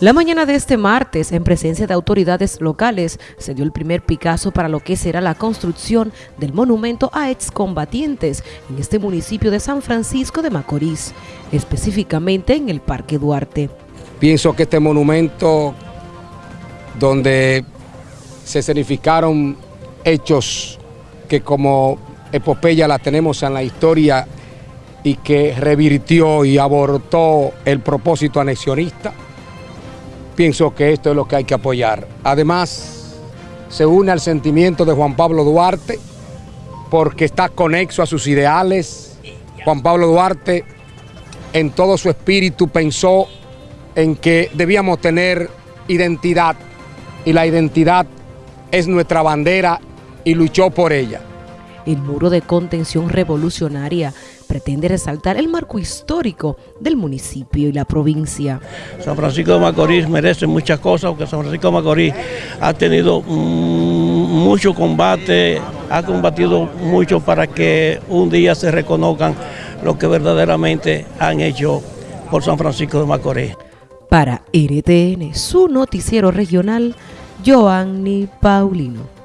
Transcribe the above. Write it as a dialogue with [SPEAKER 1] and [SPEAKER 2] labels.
[SPEAKER 1] La mañana de este martes, en presencia de autoridades locales, se dio el primer Picasso para lo que será la construcción del monumento a excombatientes en este municipio de San Francisco de Macorís, específicamente en el Parque Duarte.
[SPEAKER 2] Pienso que este monumento, donde se significaron hechos que como epopeya la tenemos en la historia y que revirtió y abortó el propósito anexionista, pienso que esto es lo que hay que apoyar. Además, se une al sentimiento de Juan Pablo Duarte porque está conexo a sus ideales. Juan Pablo Duarte en todo su espíritu pensó en que debíamos tener identidad y la identidad es nuestra bandera y luchó por ella.
[SPEAKER 1] El muro de contención revolucionaria pretende resaltar el marco histórico del municipio y la provincia.
[SPEAKER 3] San Francisco de Macorís merece muchas cosas, porque San Francisco de Macorís ha tenido mucho combate, ha combatido mucho para que un día se reconozcan lo que verdaderamente han hecho por San Francisco de Macorís.
[SPEAKER 1] Para RTN, su noticiero regional, Joanny Paulino.